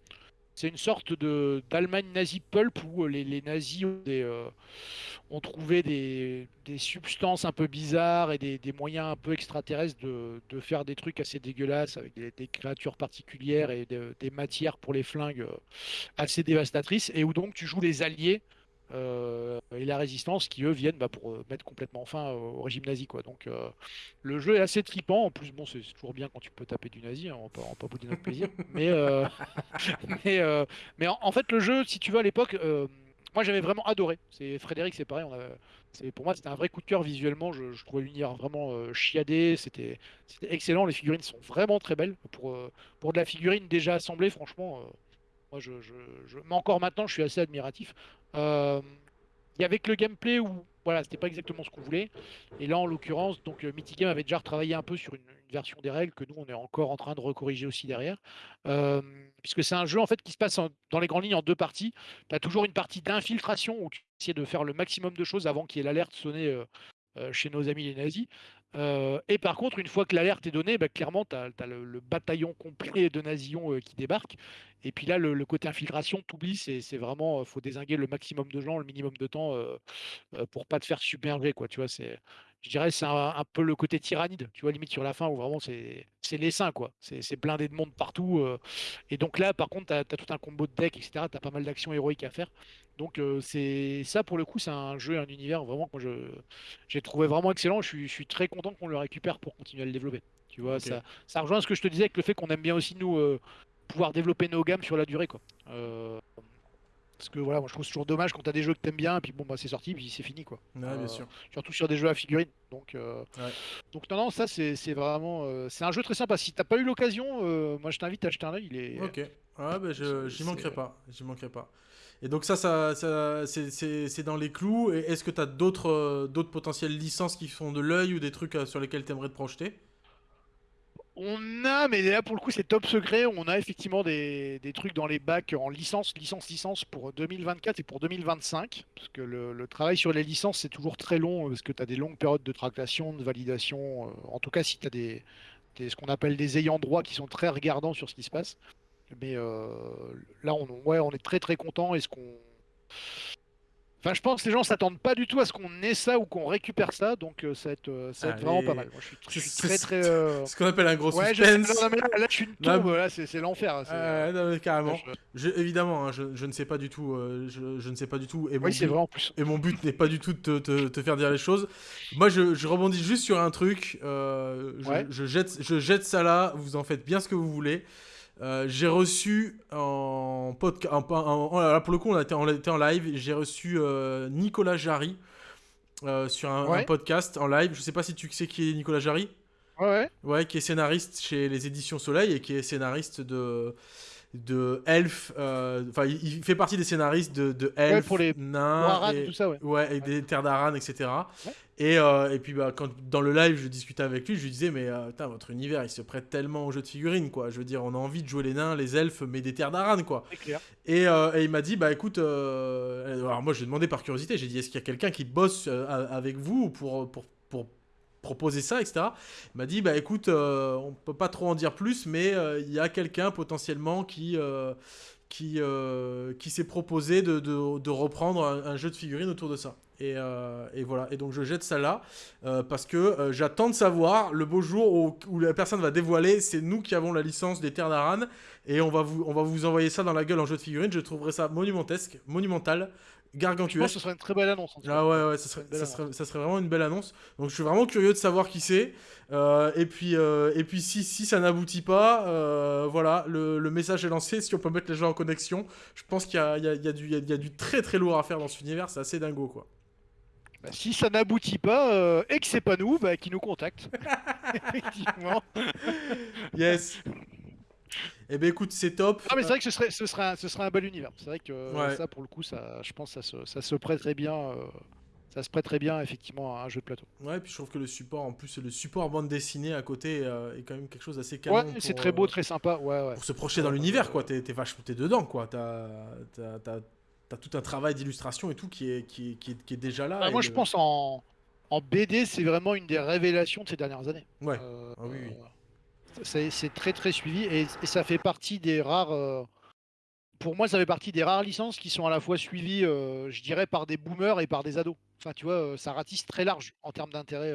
c'est une sorte de d'Allemagne nazi pulp où euh, les, nazis ont, euh, trouvé des, substances un peu bizarres et des, moyens un peu extraterrestres de, faire des trucs assez dégueulasses avec des, créatures particulières et des matières pour les flingues euh, assez dévastatrices et où donc tu joues les alliés et la résistance qui eux viennent bah, pour euh, mettre complètement fin au régime nazi quoi. Donc euh, le jeu est assez tripant. En plus bon c'est toujours bien quand tu peux taper du nazi, hein, on peut pas bouder notre plaisir. *laughs* mais *laughs* mais, mais en, fait le jeu si tu veux à l'époque moi j'avais vraiment adoré. C'est Frédéric c'est pareil. On a, c'est pour moi c'était un vrai coup de cœur visuellement. Je, je trouvais l'univers vraiment chiadé. C'était c'était excellent. Les figurines sont vraiment très belles pour pour de la figurine déjà assemblée franchement. Moi, je, je, mais encore maintenant, je suis assez admiratif. Euh, et avec le gameplay où voilà, c'était pas exactement ce qu'on voulait. Et là, en l'occurrence, donc euh, Game avait déjà retravaillé un peu sur une, version des règles que nous, on est encore en train de recorriger aussi derrière. Euh, puisque c'est un jeu en fait qui se passe dans les grandes lignes en deux parties. Tu as toujours une partie d'infiltration où tu essaies de faire le maximum de choses avant qu'il y ait l'alerte sonnée chez nos amis les nazis. Euh, et par contre, une fois que l'alerte est donnée, bah, clairement, tu as, le, bataillon complet de nazions euh, qui débarque. Et puis là, le, côté infiltration, t'oublies, c'est vraiment, faut désinguer le maximum de gens, le minimum de temps pour pas te faire submerger, quoi. Tu vois, je dirais, c'est un, peu le côté tyrannide, tu vois, limite sur la fin où vraiment c'est, c'est l'essaim, quoi. C'est, blindé de monde partout. et donc là, par contre, tu as, tout un combo de deck, etc. Tu as pas mal d'actions héroïques à faire. Donc c'est ça pour le coup, c'est un jeu, un univers vraiment que je j'ai trouvé vraiment excellent. Je suis, je suis très content qu'on le récupère pour continuer à le développer. Tu vois, ça, ça rejoint ce que je te disais avec le fait qu'on aime bien aussi nous pouvoir développer nos gammes sur la durée quoi. Parce que voilà, moi je trouve toujours dommage quand t'as des jeux que t'aimes bien, et puis bon bah c'est sorti, puis c'est fini quoi. Ouais, bien sûr. Surtout sur des jeux à figurines. Donc, donc non non, ça c'est vraiment, c'est un jeu très sympa. Si t'as pas eu l'occasion, moi je t'invite à acheter un œil. Il est. Ok. Ouais, bah, j'y manquerai pas. J'y manquerai pas. Et donc ça, ça, ça c'est dans les clous. Et est-ce que tu as d'autres euh, d'autres potentielles licences qui font de l'œil ou des trucs euh, sur lesquels tu aimerais te projeter? On a, mais là pour le coup c'est top secret, on a effectivement des, trucs dans les bacs en licence, licence, licence pour 2024 et pour 2025. Parce que le, travail sur les licences c'est toujours très long, parce que tu as des longues périodes de tractation, de validation. Euh, en tout cas si tu as des, ce qu'on appelle des ayants droit qui sont très regardants sur ce qui se passe. Mais euh, là on, on est très très content. Est-ce qu'on Enfin, je pense que les gens s'attendent pas du tout à ce qu'on ait ça ou qu'on récupère ça, donc euh, ça va être, euh, ça va être vraiment pas mal. Moi, je suis, très très. Euh, ce qu'on appelle un gros ouais, suspense. Je, non, mais là, je suis une tombe, là, c'est l'enfer. Euh, carrément. Je... évidemment, hein, je, ne sais pas du tout. Je, ne sais pas du tout. Et oui, c'est vrai en plus. Et mon but n'est pas du tout de te, te, faire dire les choses. Moi, je, rebondis juste sur un truc. je, jette, je jette ça là. Vous en faites bien ce que vous voulez. Euh, j'ai reçu en podcast, pour le coup, on était en, en live. J'ai reçu euh, Nicolas Jarry euh, sur un, podcast en live. Je sais pas si tu sais qui est Nicolas Jarry. Ouais. Ouais, qui est scénariste chez les éditions Soleil et qui est scénariste de de Elf. Enfin, il, fait partie des scénaristes de, de Elf, pour les nains, et, tout ça, ouais. Ouais, et des terres d'Aran, etc. Et, euh, et puis bah, quand, dans le live, je discutais avec lui, je lui disais, mais euh, votre univers, il se prête tellement au jeu de figurines, quoi. Je veux dire, on a envie de jouer les nains, les elfes, mais des terres d'Aran, quoi. Clair. Et, euh, et, il m'a dit, bah écoute, alors moi, j'ai demandé par curiosité, j'ai dit, est-ce qu'il y a quelqu'un qui bosse avec vous pour, pour, pour proposer ça, etc. Il m'a dit, bah écoute, on peut pas trop en dire plus, mais il y a quelqu'un potentiellement qui qui, qui s'est proposé de, de, reprendre un, jeu de figurines autour de ça. Euh, et, voilà. Et donc je jette ça là euh, parce que euh, j'attends de savoir le beau jour où, la personne va dévoiler. C'est nous qui avons la licence des Terres d'Aran et on va vous on va vous envoyer ça dans la gueule en jeu de figurines. Je trouverais ça monumentesque, monumental. Je ce serait une très belle annonce. Ah ouais, ouais, ça serait, ça, serait, vraiment une belle annonce. Donc je suis vraiment curieux de savoir qui c'est. et puis, et puis si, si ça n'aboutit pas, voilà, le, le, message est lancé. Si on peut mettre les gens en connexion, je pense qu'il y a, y, y, a du, y a du très très lourd à faire dans cet univers. C'est assez dingo, quoi. Bah, si ça n'aboutit pas euh, et que c'est pas nous, bah, qui nous contacte. *laughs* Effectivement. Yes. Eh ben écoute, c'est top. Ah mais c'est vrai que ce serait, ce serait, un, ce serait un bel univers. C'est vrai que ça, pour le coup, ça, je pense, ça se, ça se prête très bien. Euh, ça se prête très bien effectivement à un jeu de plateau. Ouais, puis je trouve que le support, en plus, le support bande dessinée à côté euh, est quand même quelque chose d'assez canon. Ouais, c'est très beau, très sympa. Ouais, ouais. Pour se projeter dans l'univers, quoi. T'es, vachement, t'es dedans, quoi. T'as, tout un travail d'illustration et tout qui est, qui est, qui est, qui est déjà là. Bah, moi, je pense en, en BD, c'est vraiment une des révélations de ces dernières années. Ouais. Euh, ah, oui, oui. C'est très très suivi et, ça fait partie des rares. Euh, pour moi, ça fait partie des rares licences qui sont à la fois suivies, euh, je dirais, par des boomers et par des ados. Enfin, tu vois, ça ratisse très large en termes d'intérêt.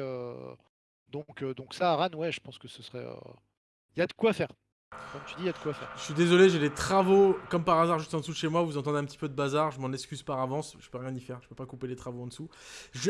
Donc, donc ça, Aran, ouais, je pense que ce serait. Il y a de quoi faire. Tu dis, il y a de quoi faire. Je suis désolé, j'ai des travaux comme par hasard juste en dessous de chez moi. Vous entendez un petit peu de bazar, je m'en excuse par avance. Je peux rien y faire, je peux pas couper les travaux en dessous.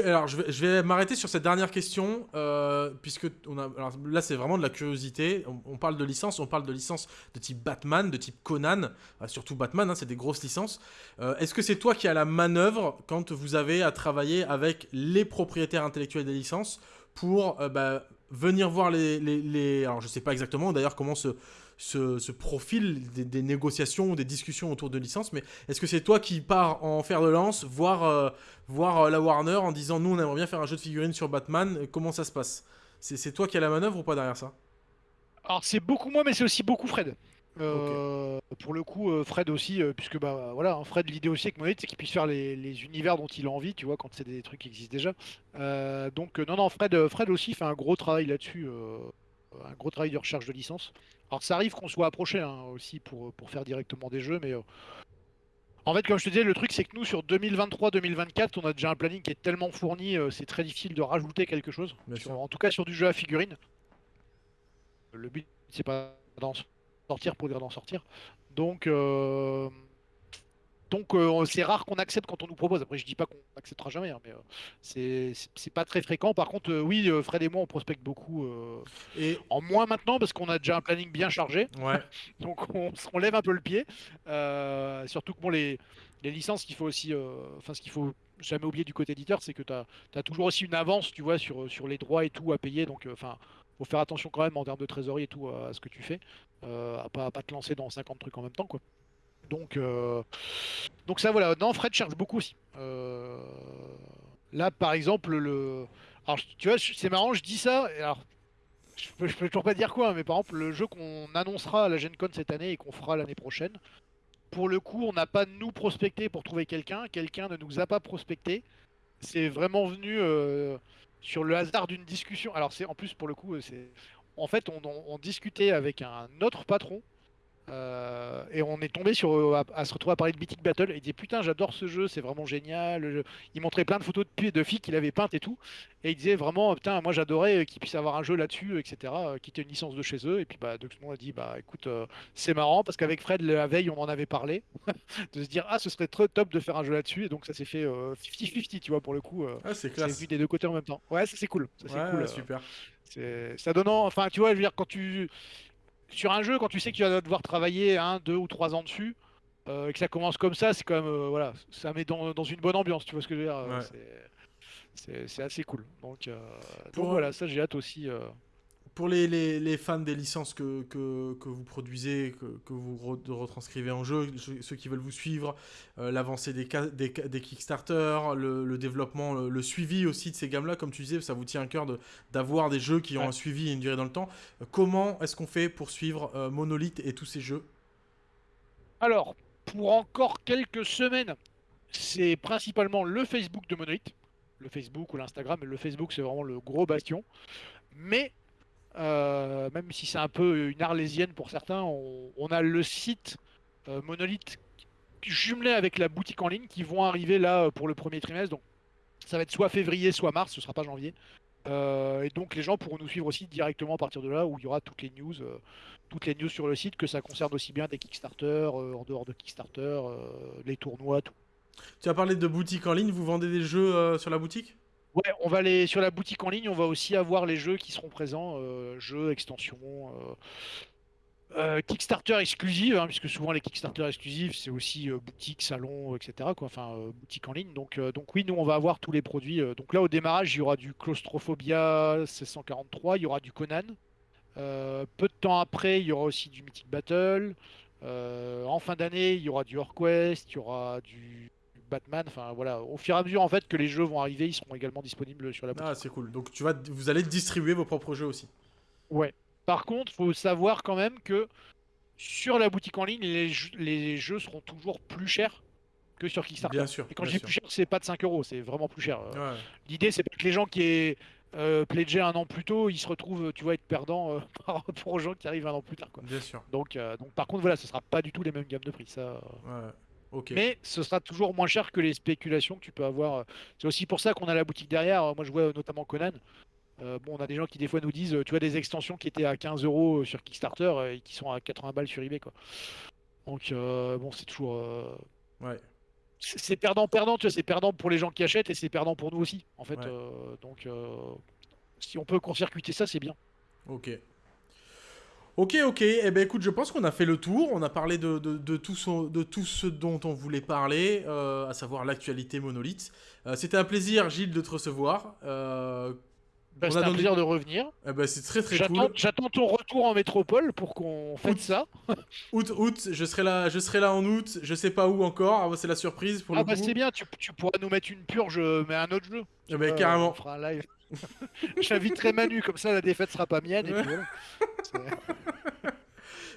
alors, je vais, m'arrêter sur cette dernière question, euh, puisque on a, là, c'est vraiment de la curiosité. On, parle de licence, on parle de licence de type Batman, de type Conan, surtout Batman, hein, c'est des grosses licences. Euh, est-ce que c'est toi qui as la manœuvre quand vous avez à travailler avec les propriétaires intellectuels des licences pour euh, bah, venir voir les, les, Alors, je sais pas exactement d'ailleurs comment se ce, profil des, négociations, des discussions autour de licences, mais est-ce que c'est toi qui pars en fer de lance, voir, euh, voir euh, la Warner en disant nous on aimerait bien faire un jeu de figurines sur Batman, comment ça se passe? C'est toi qui as la manœuvre ou pas derrière ça? Alors c'est beaucoup moi, mais c'est aussi beaucoup Fred. Euh, pour le coup, Fred aussi, puisque bah voilà, hein, Fred, l'idée aussi avec Monolith, c'est qu'il puisse faire les, univers dont il a envie, tu vois, quand c'est des trucs qui existent déjà. donc non, non, Fred, Fred aussi fait un gros travail là-dessus, un gros travail de recherche de licence. Alors ça arrive qu'on soit approché hein, aussi pour, pour faire directement des jeux, mais euh, en fait, comme je te disais, le truc c'est que nous sur 2023-2024, on a déjà un planning qui est tellement fourni, euh, c'est très difficile de rajouter quelque chose. en tout cas sur du jeu à figurines. Le but c'est pas d'en sortir pour dire d'en sortir. Donc euh, donc euh, c'est rare qu'on accepte quand on nous propose. Après, je dis pas qu'on acceptera jamais, hein, mais euh, c'est pas très fréquent. Par contre, euh, oui, Fred et moi, on prospecte beaucoup. et en moins maintenant parce qu'on a déjà un planning bien chargé. Ouais. *laughs* donc on, lève un peu le pied. surtout que bon, les, les licences qu'il faut aussi, enfin ce qu'il faut jamais oublier du côté éditeur, c'est que tu as, toujours aussi une avance, tu vois, sur, sur les droits et tout à payer. Donc, enfin, faire attention quand même en termes de trésorerie et tout à ce que tu fais, à pas, pas te lancer dans 50 trucs en même temps, quoi. Donc, euh, donc ça voilà. Non, Fred cherche beaucoup aussi. Euh, là, par exemple, le. Alors, tu vois, c'est marrant, je dis ça. Alors, je peux, je peux toujours pas dire quoi, mais par exemple, le jeu qu'on annoncera à la Gen Con cette année et qu'on fera l'année prochaine, pour le coup, on n'a pas nous prospecté pour trouver quelqu'un, quelqu'un ne nous a pas prospecté. C'est vraiment venu euh, sur le hasard d'une discussion. Alors, c'est en plus, pour le coup, euh, c'est. En fait, on, on- on discutait avec un autre patron euh, et on est tombé sur euh, à, à se retrouver à parler de Mythic Battle. Et il disait putain j'adore ce jeu c'est vraiment génial. Il montrait plein de photos de, de filles qu'il avait peintes et tout. Et il disait vraiment putain moi j'adorais euh, qu'ils puissent avoir un jeu là-dessus etc qui était une licence de chez eux. Et puis bah monde a dit bah écoute euh, c'est marrant parce qu'avec Fred la veille on en avait parlé *laughs* de se dire ah ce serait très top de faire un jeu là-dessus. Et donc ça s'est fait euh, 50-50 tu vois pour le coup Ah, c'est classe. vu des deux côtés en même temps. Ouais c'est cool. Ça Ouais, cool super. c'est ça donnant, enfin tu vois, je veux dire quand tu sur un jeu quand tu sais que tu vas devoir travailler un, deux ou trois ans dessus euh, et que ça commence comme ça, c'est quand même euh, voilà, ça met dans, dans une bonne ambiance, tu vois ce que je veux dire. euh, Ouais. c'est- assez cool. Donc, euh, voilà, ça j'ai hâte aussi. Pour les, les, les fans des licences que, que, que vous produisez, que, que vous re- retranscrivez en jeu, ceux- qui veulent vous suivre, euh, l'avancée des, des, des Kickstarter, le, le développement, le, le suivi aussi de ces gammes-là, comme tu disais, ça vous tient à cœur de- d'avoir des jeux qui ont Ouais. un suivi et une durée dans le temps. Comment est-ce qu'on fait pour suivre euh, Monolith et tous ces jeux? Alors, pour encore quelques semaines, c'est principalement le Facebook de Monolith, le Facebook ou l'Instagram, mais le Facebook c'est vraiment le gros bastion. Mais euh, même si c'est un peu une arlésienne pour certains, on, a le site euh, Monolith jumelé avec la boutique en ligne qui vont arriver là euh, pour le premier trimestre. Donc ça va être soit février, soit mars, ce sera pas janvier. Euh, et donc les gens pourront nous suivre aussi directement à partir de là où il y aura toutes les news, toutes les news sur le site, que ça concerne aussi bien des Kickstarter, en dehors de Kickstarter, les tournois, tout. Tu as parlé de boutique en ligne, vous vendez des jeux sur la boutique? Ouais, on va aller sur la boutique en ligne, on va aussi avoir les jeux qui seront présents, euh, jeux, extensions, euh, euh, Kickstarter exclusives, hein, puisque souvent les Kickstarter exclusifs c'est aussi boutique, salon, etc. Enfin boutique en ligne. Donc, donc oui, nous on va avoir tous les produits. donc là au démarrage, il y aura du Claustrophobia 1643, il y aura du Conan. Peu de temps après, il y aura aussi du Mythic Battle. En fin d'année, il y aura du HorQuest, il y aura du Batman. Enfin voilà, au fur et à mesure en fait que les jeux vont arriver, ils seront également disponibles sur la boutique. Ah, c'est cool. Donc tu vas, vous allez distribuer vos propres jeux aussi. Ouais. Par contre, faut savoir quand même que sur la boutique en ligne, les, jeux- les jeux seront toujours plus chers que sur Kickstarter. Bien sûr. Et quand je dis plus cher, c'est pas de 5 euros, c'est vraiment plus cher. Euh, Ouais. L'idée, c'est pas que les gens qui aient euh, pledgé un an plus tôt, ils se retrouvent, tu vois, être perdants euh, *laughs* par rapport aux gens qui arrivent un an plus tard. Quoi. Bien sûr. Donc, euh, donc, par contre, voilà, ce sera pas du tout les mêmes gammes de prix. Ça, Ouais. Mais ce sera toujours moins cher que les spéculations que tu peux avoir. euh. C'est aussi pour ça qu'on a la boutique derrière. Euh, Moi, je vois euh, notamment Conan. Euh, bon, on a des gens qui des fois nous disent, tu vois, des extensions qui étaient à 15 euros sur Kickstarter et qui sont à 80 balles sur eBay, quoi. Donc, euh, bon, c'est toujours. euh, Ouais. C'est perdant-perdant, tu vois, c'est perdant pour les gens qui achètent et c'est perdant pour nous aussi, en fait. Ouais. donc, si on peut court-circuiter ça, c'est bien. Ok. Ok, ok. Eh ben écoute, je pense qu'on a fait le tour. On a parlé de, de, de tout, ce, de tout ce dont on voulait parler, euh, à savoir l'actualité monolithe. Euh, C'était un plaisir, Gilles, de te recevoir. Euh, Bah, un plaisir de revenir. eh ben, c'est très très J'attends cool. j'attends ton retour en métropole pour qu'on fête Août. ça. Août, août, je serai là, je serai là en août. Je sais pas où encore. Ah, c'est la surprise pour Ah le bah c'est bien, tu, tu pourras nous mettre une purge, mais un autre jeu. Eh ben, carrément. On fera un live. *laughs* J'inviterai Manu, comme ça la défaite sera pas mienne. Et Ouais. puis voilà. C'est- *laughs*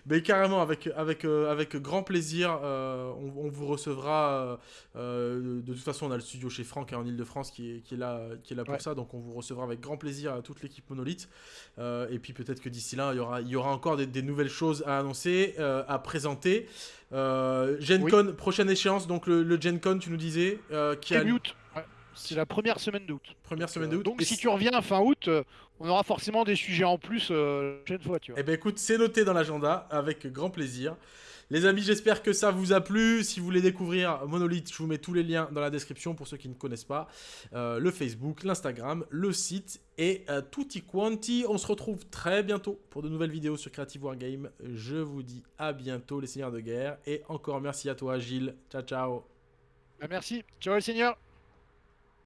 Mais carrément, avec, avec, euh, avec grand plaisir, euh, on, on vous recevra. euh, de toute façon, on a le studio chez Franck hein, en Ile-de-France qui est, qui, est là, qui est là pour Ouais. ça, donc on vous recevra avec grand plaisir à toute l'équipe Monolith. Euh, et puis peut-être que d'ici là, il y aura, il y aura encore des, des nouvelles choses à annoncer, à présenter. Euh, Gen Oui. Con, prochaine échéance, donc le, le Gen Con, tu nous disais, qui a août. Ouais. C'est la première semaine d'août. première semaine de Euh, août. Donc Et si tu reviens fin août, euh, on aura forcément des sujets en plus euh, la prochaine fois, tu vois. Eh ben écoute, c'est noté dans l'agenda avec grand plaisir. Les amis, j'espère que ça vous a plu. Si vous voulez découvrir Monolith, je vous mets tous les liens dans la description pour ceux qui ne connaissent pas. Euh, le Facebook, l'Instagram, le site et euh, tutti quanti. On se retrouve très bientôt pour de nouvelles vidéos sur Creative Wargame. Je vous dis à bientôt les seigneurs de guerre. Et encore merci à toi Gilles. Ciao ciao. Bah, merci. Ciao les seigneurs.